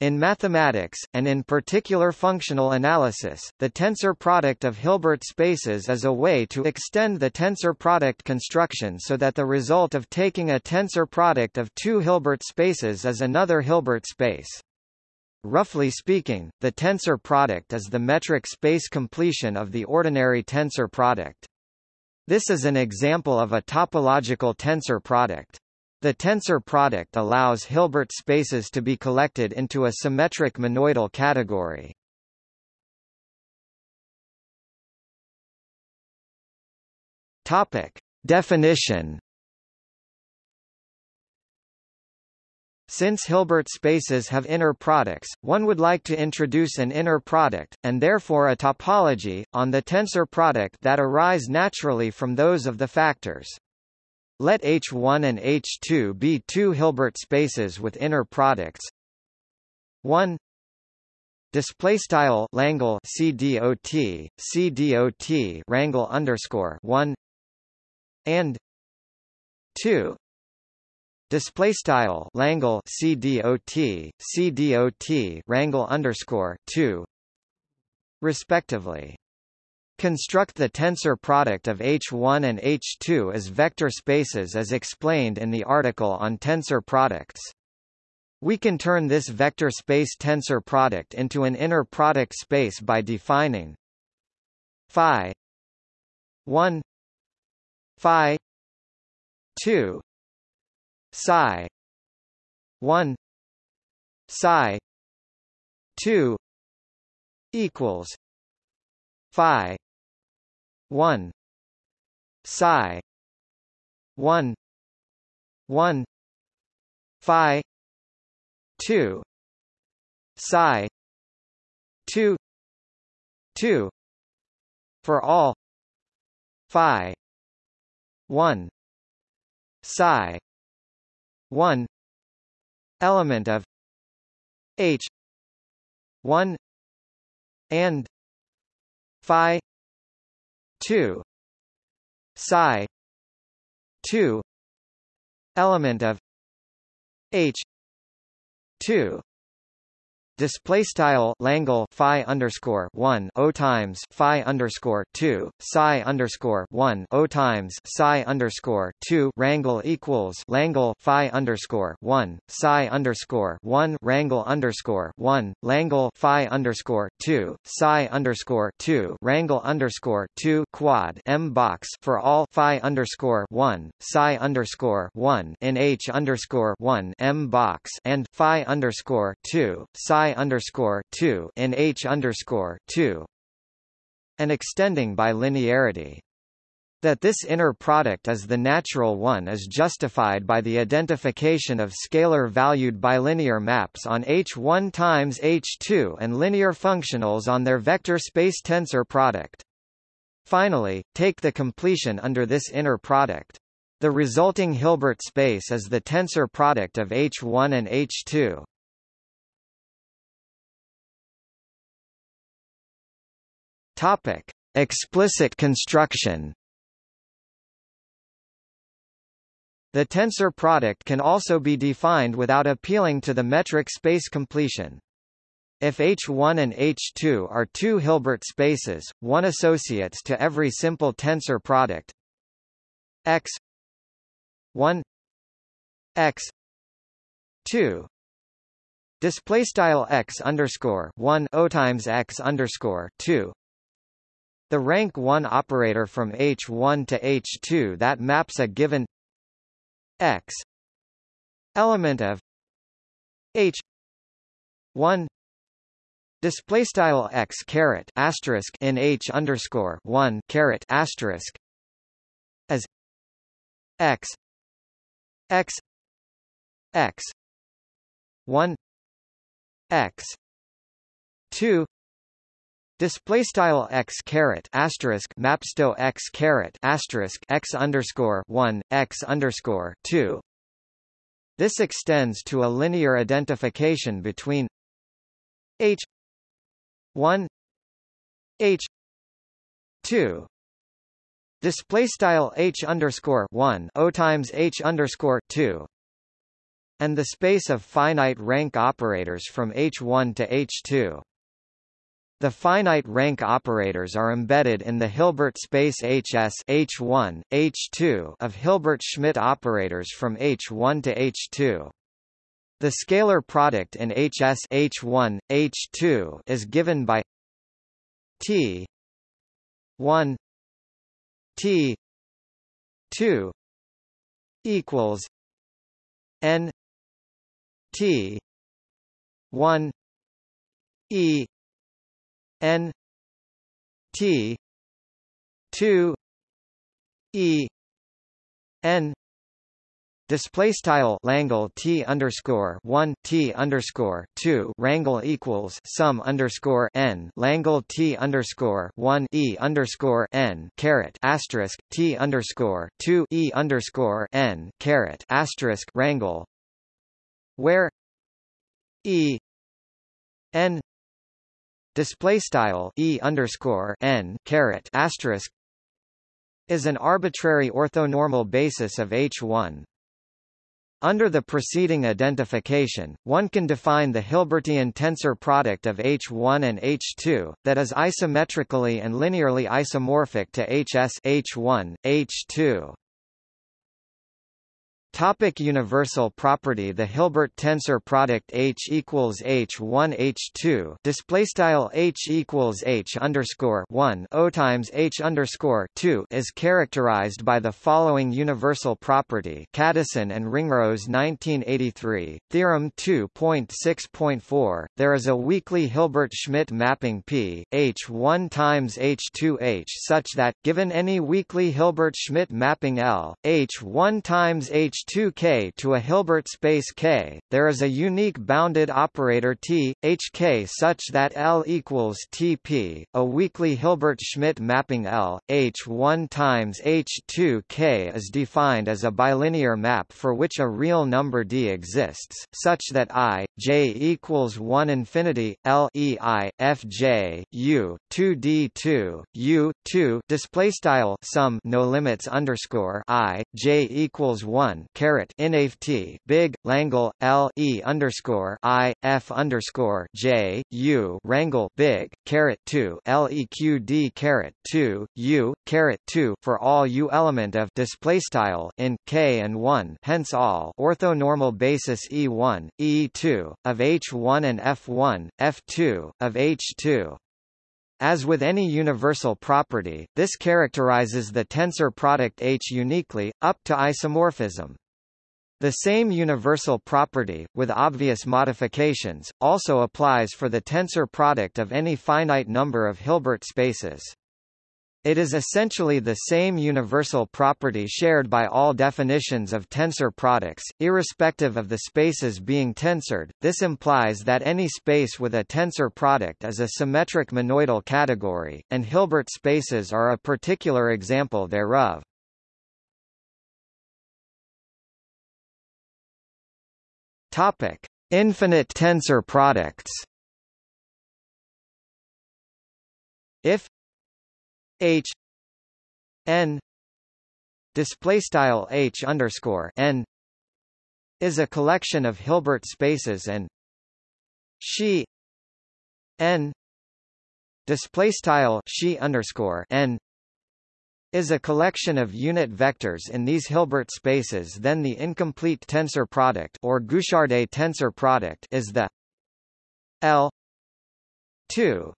In mathematics, and in particular functional analysis, the tensor product of Hilbert spaces is a way to extend the tensor product construction so that the result of taking a tensor product of two Hilbert spaces is another Hilbert space. Roughly speaking, the tensor product is the metric space completion of the ordinary tensor product. This is an example of a topological tensor product. The tensor product allows Hilbert spaces to be collected into a symmetric monoidal category. Topic: Definition Since Hilbert spaces have inner products, one would like to introduce an inner product, and therefore a topology, on the tensor product that arise naturally from those of the factors. Let H1 and H2 be two Hilbert spaces with inner products. 1 display style Langle CDOT CDOT rangle underscore 1 and. 2 display style Langle CDOT CDOT rangle underscore 2 respectively Construct the tensor product of H1 and H2 as vector spaces as explained in the article on tensor products. We can turn this vector space tensor product into an inner product space by defining phi 1 phi 2 psi 1 psi 2 equals phi 1 psi 1 1 phi 2 psi 2 2 for all phi 1 psi 1 element of h 1 and phi 2 psi. 2 element of. H. 2 display style Langle phi underscore one o times phi underscore two psi underscore one o times psi underscore two rangle equals Langle phi underscore one psi underscore one rangle underscore one Langle phi underscore two psi underscore two rangle underscore two quad m box for all phi underscore one psi underscore one in h underscore one m box and phi underscore two psi underscore two in H underscore two and extending by linearity. That this inner product is the natural one is justified by the identification of scalar-valued bilinear maps on H1 times H2 and linear functionals on their vector space tensor product. Finally, take the completion under this inner product. The resulting Hilbert space is the tensor product of H1 and H2. Topic: Explicit construction. The tensor product can also be defined without appealing to the metric space completion. If H1 and H2 are two Hilbert spaces, one associates to every simple tensor product x 1 x 2 display style x underscore 1 o times x underscore 2 the rank 1 operator from H1 to H2 that maps a given x element of H 1 display style x caret asterisk in H underscore 1 caret asterisk as x x x 1 x 2 Display style x caret asterisk mapsto x caret asterisk x underscore one x underscore two. This extends to a linear identification between h one h two. Display style h underscore one o times h underscore two. and the space of finite rank operators from H1 to H2. The finite rank operators are embedded in the Hilbert space HS H1, H2 of Hilbert-Schmidt operators from H1 to H2. The scalar product in HS H1, H2 is given by T 1 T 2 equals N T 1 E N T two E N Display style Langle T underscore one T underscore two Rangle equals sum underscore N Langle T underscore one E underscore N caret asterisk T underscore two E underscore N caret asterisk Rangle where E N display style e underscore n caret asterisk is an arbitrary orthonormal basis of H1. Under the preceding identification, one can define the Hilbertian tensor product of H1 and H2, that is isometrically and linearly isomorphic to HS H1, H2. Topic universal property. The Hilbert tensor product H equals H1 H2 display style H equals H underscore 1 O times H underscore 2 is characterized by the following universal property. Kadison and Ringrose 1983 theorem 2.6.4 there is a weakly Hilbert-Schmidt mapping P H1 times H2H such that given any weakly Hilbert-Schmidt mapping L H1 times H 2K to a Hilbert space K, there is a unique bounded operator T, HK such that L equals TP, a weakly Hilbert-Schmidt mapping L, H1 times H2K is defined as a bilinear map for which a real number D exists, such that I, J equals 1 infinity, L E I, F J, U, 2D2, U, 2 display style sum no limits underscore I, J equals 1 caret inft big Langle L E underscore I F underscore J U Rangle big caret two LEQD caret two U caret two for all U element of display style in K and one hence all orthonormal basis E1 E2 of H1 and F1 F2 of H2 as with any universal property, this characterizes the tensor product H uniquely, up to isomorphism. The same universal property, with obvious modifications, also applies for the tensor product of any finite number of Hilbert spaces. It is essentially the same universal property shared by all definitions of tensor products, irrespective of the spaces being tensored. This implies that any space with a tensor product is a symmetric monoidal category, and Hilbert spaces are a particular example thereof. Topic: Infinite tensor products. If H n display style H underscore n is a collection of Hilbert spaces and she n display style she underscore n is a collection of unit vectors in these Hilbert spaces then the incomplete tensor product or Guichardet tensor product is the L 2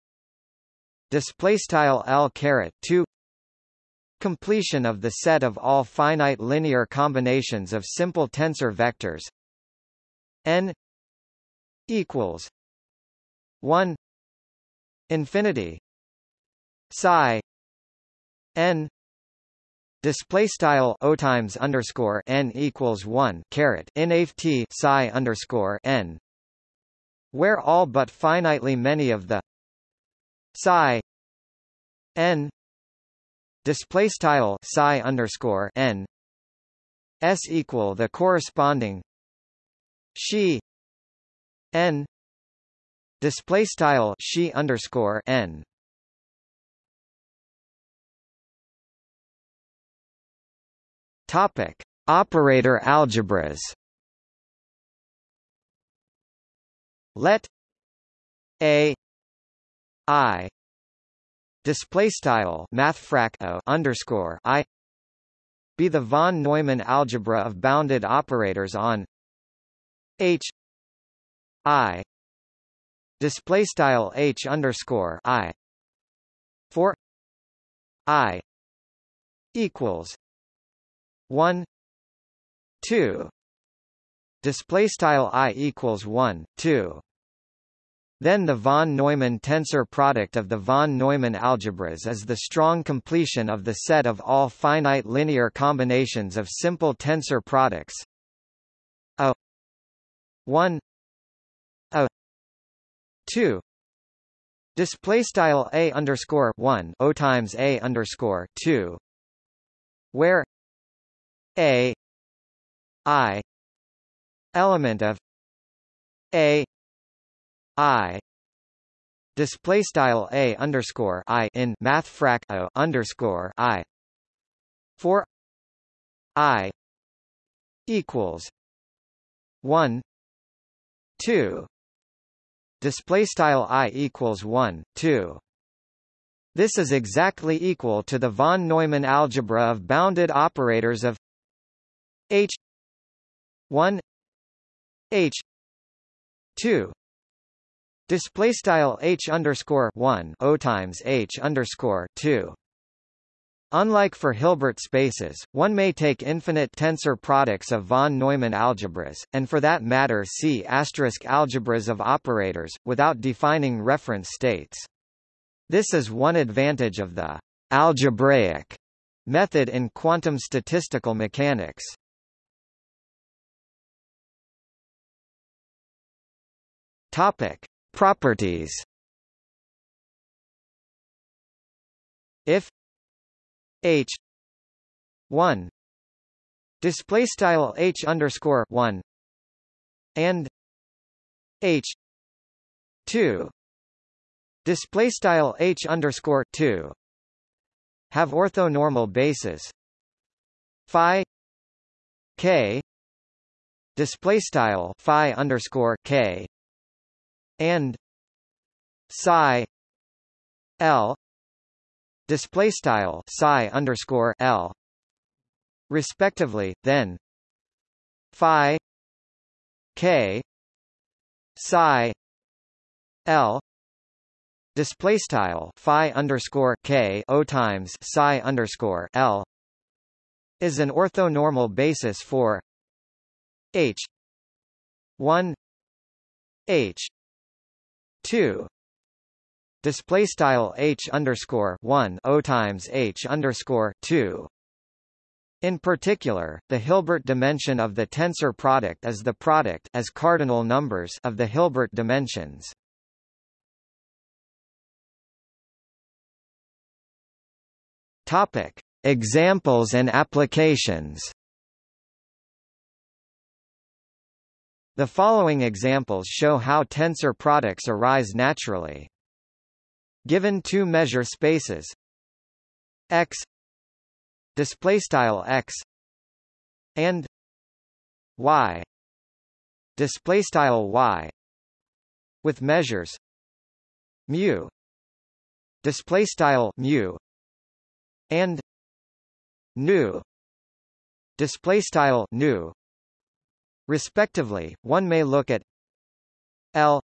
display style L caret 2 completion of the set of all finite linear combinations of simple tensor vectors n equals 1 infinity psi n Display style o times underscore n equals one caret nft psi underscore n, where all but finitely many of the psi n display style psi underscore n s equal the corresponding she n display style she underscore n Topic: Operator algebras. let a i display style mathfrak underscore i be the von Neumann algebra of bounded operators on h i display style h underscore i for i equals 1 2 display style i equals 1 2 then the von Neumann tensor product of the von Neumann algebras is the strong completion of the set of all finite linear combinations of simple tensor products. A 1 a 2 display style a underscore 1 o times a underscore 2 where a i element of a i display style a underscore i in math frac o underscore i. For i equals one two display style i equals one two. This is exactly equal to the von Neumann algebra of bounded operators of H 1 H 2 display style H underscore 1 O times H underscore 2 Unlike for Hilbert spaces, one may take infinite tensor products of von Neumann algebras, and for that matter C asterisk algebras of operators, without defining reference states. This is one advantage of the algebraic method in quantum statistical mechanics. Topic: Properties. If H one display style H underscore one and H two display style h underscore 2 have orthonormal bases phi k display style phi underscore k and psi l display style psi underscore l respectively then phi k psi l display style phi underscore k o times psi underscore l is an orthonormal basis for h 1 h 2 display style h underscore 1 o times h underscore 2 in particular, the Hilbert dimension of the tensor product is the product as cardinal numbers of the Hilbert dimensions. Topic: Examples and applications. The following examples show how tensor products arise naturally. Given two measure spaces. X. Display style x. And y. Display style y. With measures. Mu. Display style mu. And nu. Display style nu respectively one may look at l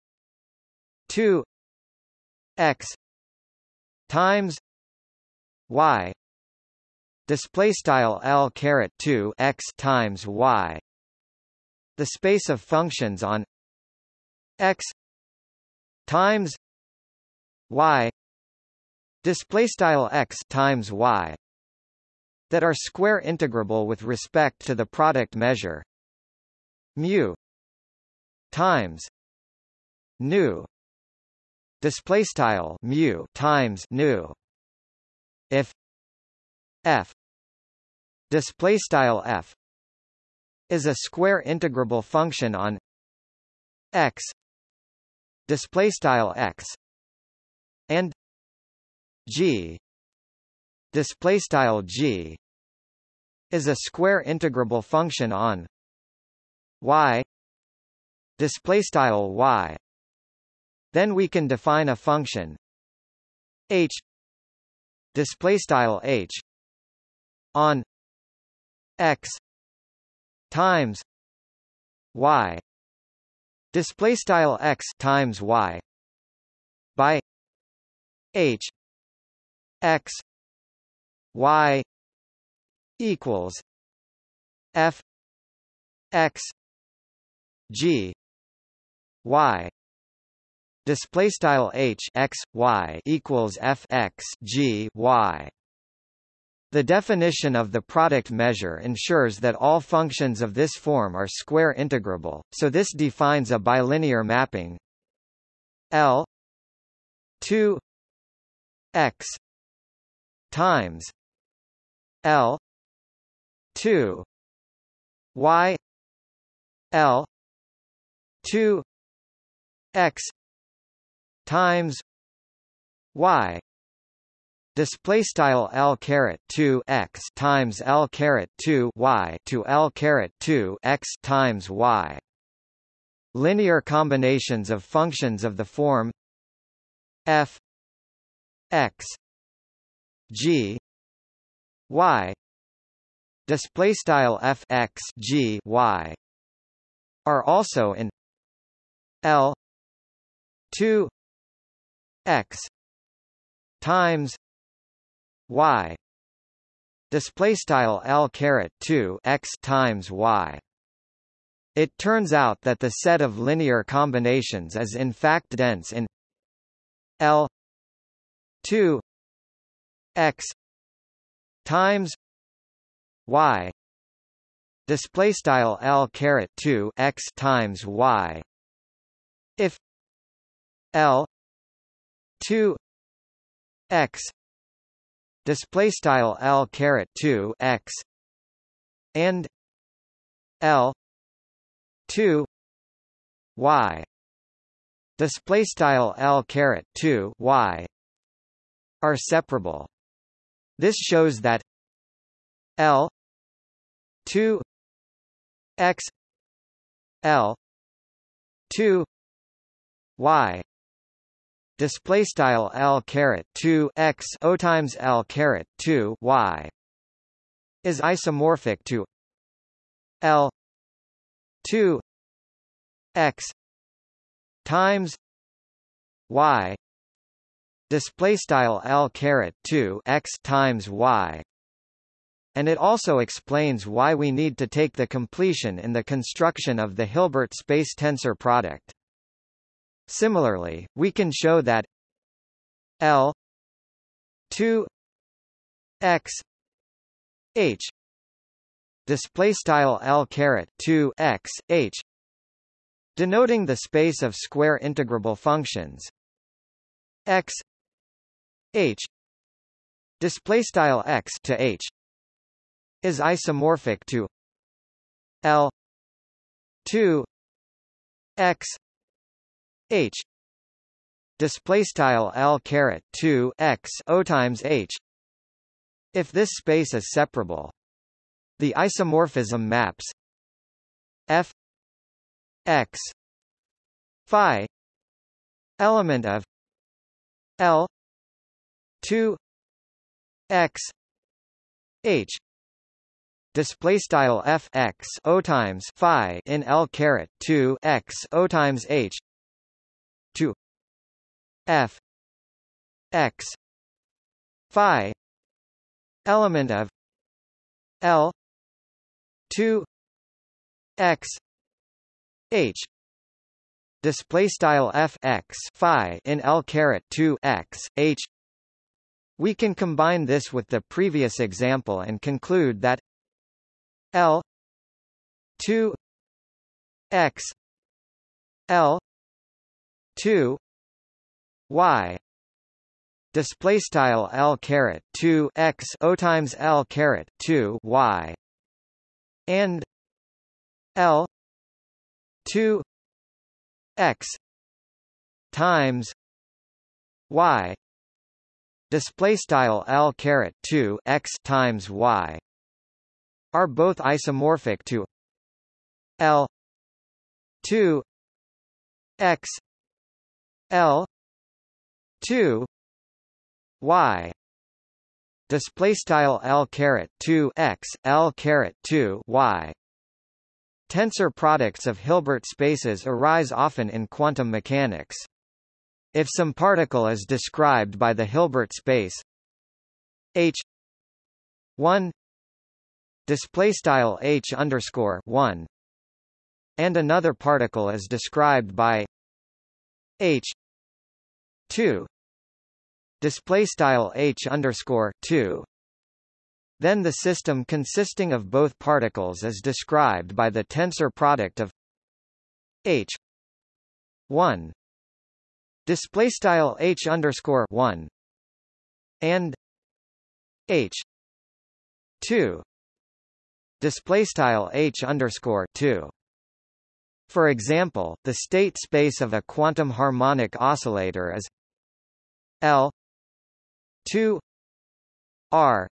2 x times y. Display style l caret 2 x times y. The space of functions on x times y. Display style x times y. That are square integrable with respect to the product measure mu times nu display style mu times nu if f display style f is a square integrable function on x display style x and G display style G is a square integrable function on y display style y. Then we can define a function h display style h on x times y display style x times y by h x y equals f x g y display style h x y equals f x g y. The definition of the product measure ensures that all functions of this form are square integrable, so this defines a bilinear mapping. L 2 x times L 2 y L 2 x times y display style L caret 2 x times L caret 2 y to L caret 2 x times y. Linear combinations of functions of the form f x g y display style f x g y are also in L 2 x times y. Display style l caret 2 x times y. It turns out that the set of linear combinations is in fact dense in l 2 x times y. Display style l caret 2 x times y if l 2 x display style L caret 2 X and L 2 Y display style L caret 2 Y are separable. This shows that L 2 X L 2 Y. Display style l caret 2 x o times l caret 2 y is isomorphic to l 2 x times y. Display style l caret 2 x times y. And it also explains why we need to take the completion in the construction of the Hilbert space tensor product Similarly, we can show that L 2 x h display style L caret 2 x h denoting the space of square integrable functions. X h display style x to h is isomorphic to L 2 x h. Display style l caret 2 x o times h. If this space is separable the isomorphism maps f x phi element of l 2 x h. Display style f x o times phi in l caret 2 x o times h to f. X. Phi. Element of. L. 2 x. H. Display style f x phi in l caret 2 x h. We can combine this with the previous example and conclude that l 2 x l 2 y. Display style l caret 2 x o times l caret 2 y. And l 2 x times y. Display style l caret 2 x times y. Are both isomorphic to l 2 x L two Y display style L caret 2 X L caret 2 Y Tensor products of Hilbert spaces arise often in quantum mechanics. If some particle is described by the Hilbert space H 1 display style H underscore 1 and another particle is described by H 2 display style H underscore 2 then the system consisting of both particles is described by the tensor product of H 1 display style H underscore 1 and H 2 display style H underscore 2 for example, the state space of a quantum harmonic oscillator is L. 2 R.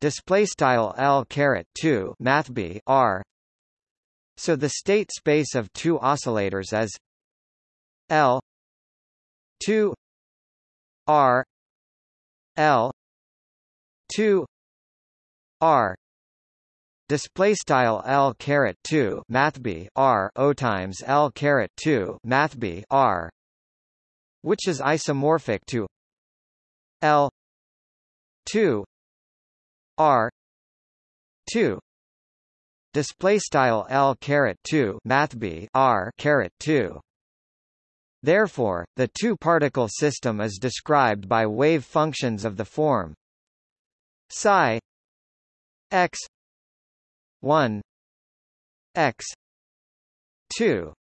Display style L caret 2 math B R. So the state space of two oscillators is L 2 R. L 2 R. Display style L caret 2 math B R. O times L caret 2 math B R which is isomorphic to L 2 R 2 display style L caret 2 math B R caret 2 Therefore, the two-particle system is described by wave functions of the form psi x 1 x 2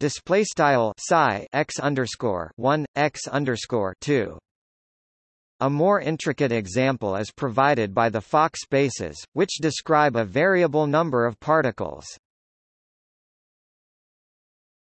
display style psi x underscore 1 x underscore 2 a more intricate example is provided by the Fock spaces, which describe a variable number of particles.